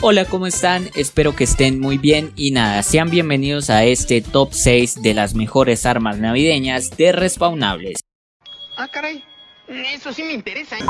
Hola, ¿cómo están? Espero que estén muy bien y nada, sean bienvenidos a este top 6 de las mejores armas navideñas de respawnables. Ah, caray, eso sí me interesa. ¿eh?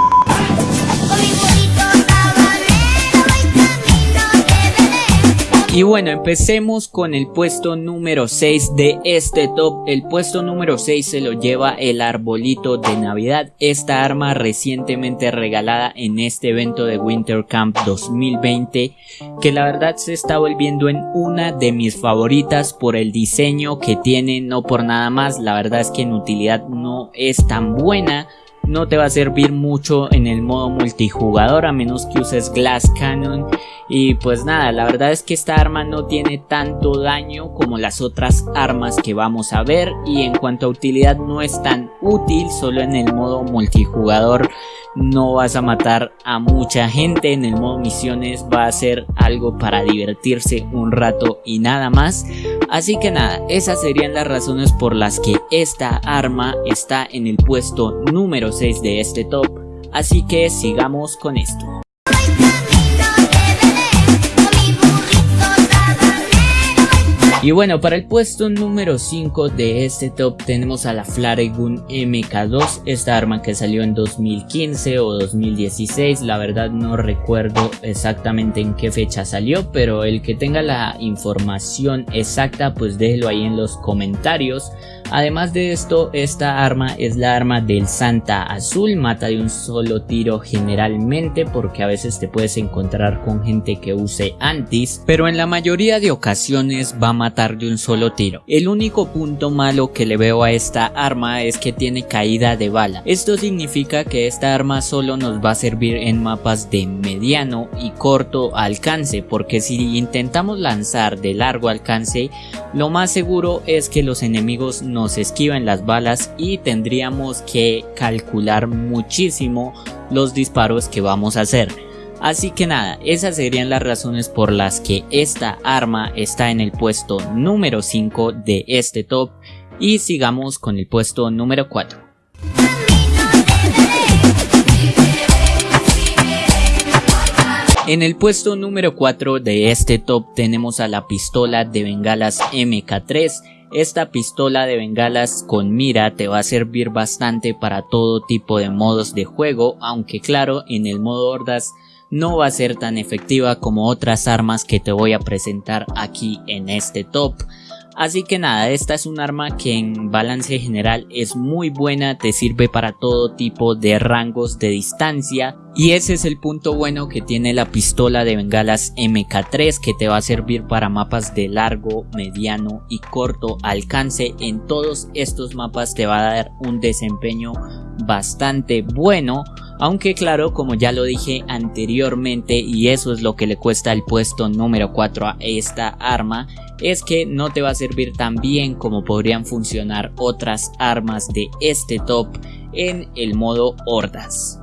Y bueno, empecemos con el puesto número 6 de este top. El puesto número 6 se lo lleva el arbolito de Navidad. Esta arma recientemente regalada en este evento de Winter Camp 2020. Que la verdad se está volviendo en una de mis favoritas por el diseño que tiene. No por nada más. La verdad es que en utilidad no es tan buena no te va a servir mucho en el modo multijugador a menos que uses Glass Cannon. Y pues nada, la verdad es que esta arma no tiene tanto daño como las otras armas que vamos a ver. Y en cuanto a utilidad no es tan útil, solo en el modo multijugador no vas a matar a mucha gente, en el modo misiones va a ser algo para divertirse un rato y nada más. Así que nada, esas serían las razones por las que esta arma está en el puesto número 6 de este top. Así que sigamos con esto. Y bueno, para el puesto número 5 de este top tenemos a la Flaregun MK2, esta arma que salió en 2015 o 2016, la verdad no recuerdo exactamente en qué fecha salió, pero el que tenga la información exacta pues déjelo ahí en los comentarios. Además de esto, esta arma es la arma del Santa Azul, mata de un solo tiro generalmente porque a veces te puedes encontrar con gente que use antis, pero en la mayoría de ocasiones va a matar de un solo tiro. El único punto malo que le veo a esta arma es que tiene caída de bala. Esto significa que esta arma solo nos va a servir en mapas de mediano y corto alcance porque si intentamos lanzar de largo alcance, lo más seguro es que los enemigos no nos esquivan las balas y tendríamos que calcular muchísimo los disparos que vamos a hacer. Así que nada, esas serían las razones por las que esta arma está en el puesto número 5 de este top y sigamos con el puesto número 4. En el puesto número 4 de este top tenemos a la pistola de bengalas MK3 esta pistola de bengalas con mira te va a servir bastante para todo tipo de modos de juego, aunque claro, en el modo hordas no va a ser tan efectiva como otras armas que te voy a presentar aquí en este top. Así que nada, esta es un arma que en balance general es muy buena, te sirve para todo tipo de rangos de distancia y ese es el punto bueno que tiene la pistola de bengalas MK3 que te va a servir para mapas de largo, mediano y corto alcance. En todos estos mapas te va a dar un desempeño bastante bueno aunque claro como ya lo dije anteriormente y eso es lo que le cuesta el puesto número 4 a esta arma es que no te va a servir tan bien como podrían funcionar otras armas de este top en el modo hordas.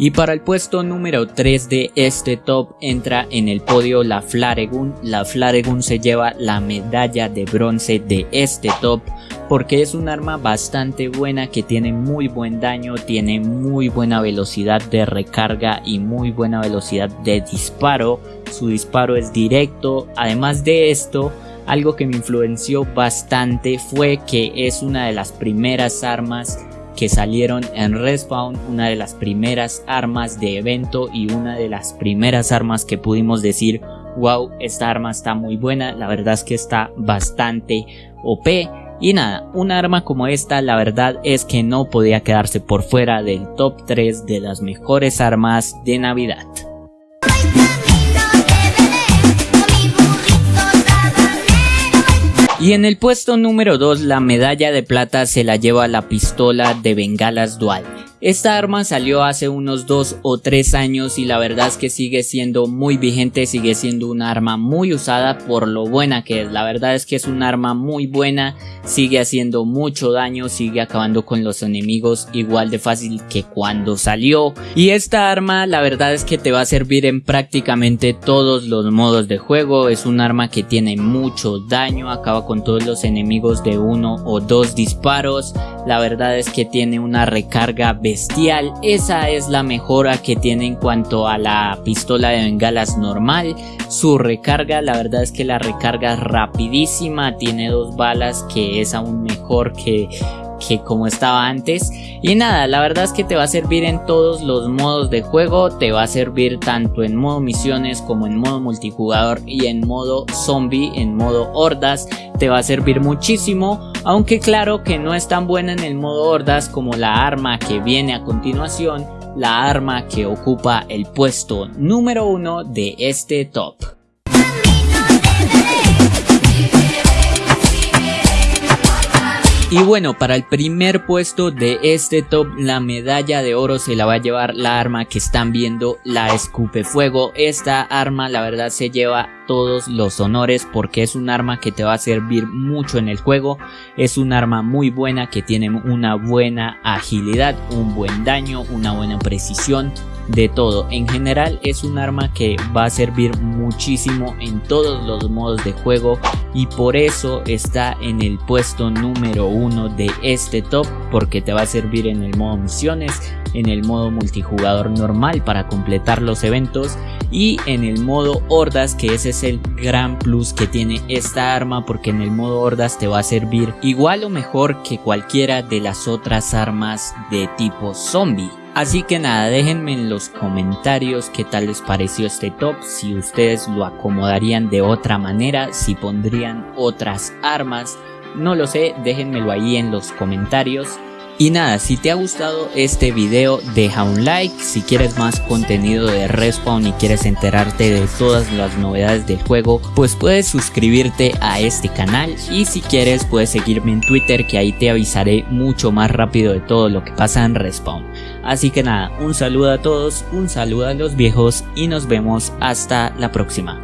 Y para el puesto número 3 de este top entra en el podio la Flaregun. La Flaregun se lleva la medalla de bronce de este top porque es un arma bastante buena que tiene muy buen daño, tiene muy buena velocidad de recarga y muy buena velocidad de disparo. Su disparo es directo. Además de esto, algo que me influenció bastante fue que es una de las primeras armas que salieron en Respawn, una de las primeras armas de evento y una de las primeras armas que pudimos decir, wow, esta arma está muy buena, la verdad es que está bastante OP. Y nada, una arma como esta la verdad es que no podía quedarse por fuera del top 3 de las mejores armas de Navidad. Y en el puesto número 2 la medalla de plata se la lleva la pistola de bengalas dual. Esta arma salió hace unos 2 o 3 años y la verdad es que sigue siendo muy vigente, sigue siendo un arma muy usada por lo buena que es. La verdad es que es un arma muy buena, sigue haciendo mucho daño, sigue acabando con los enemigos igual de fácil que cuando salió. Y esta arma la verdad es que te va a servir en prácticamente todos los modos de juego. Es un arma que tiene mucho daño, acaba con todos los enemigos de uno o dos disparos. La verdad es que tiene una recarga bestial, esa es la mejora que tiene en cuanto a la pistola de bengalas normal, su recarga la verdad es que la recarga es rapidísima, tiene dos balas que es aún mejor que que como estaba antes. Y nada la verdad es que te va a servir en todos los modos de juego. Te va a servir tanto en modo misiones como en modo multijugador y en modo zombie en modo hordas. Te va a servir muchísimo aunque claro que no es tan buena en el modo hordas como la arma que viene a continuación la arma que ocupa el puesto número uno de este top Y bueno, para el primer puesto de este top, la medalla de oro se la va a llevar la arma que están viendo, la escupe fuego. Esta arma la verdad se lleva todos los honores porque es un arma que te va a servir mucho en el juego. Es un arma muy buena que tiene una buena agilidad, un buen daño, una buena precisión de todo. En general es un arma que va a servir muchísimo en todos los modos de juego y por eso está en el puesto número uno de este top porque te va a servir en el modo misiones, en el modo multijugador normal para completar los eventos y en el modo hordas que ese es el gran plus que tiene esta arma porque en el modo hordas te va a servir igual o mejor que cualquiera de las otras armas de tipo zombie. Así que nada, déjenme en los comentarios qué tal les pareció este top, si ustedes lo acomodarían de otra manera, si pondrían otras armas, no lo sé, déjenmelo ahí en los comentarios. Y nada, si te ha gustado este video deja un like, si quieres más contenido de Respawn y quieres enterarte de todas las novedades del juego, pues puedes suscribirte a este canal y si quieres puedes seguirme en Twitter que ahí te avisaré mucho más rápido de todo lo que pasa en Respawn. Así que nada, un saludo a todos, un saludo a los viejos y nos vemos hasta la próxima.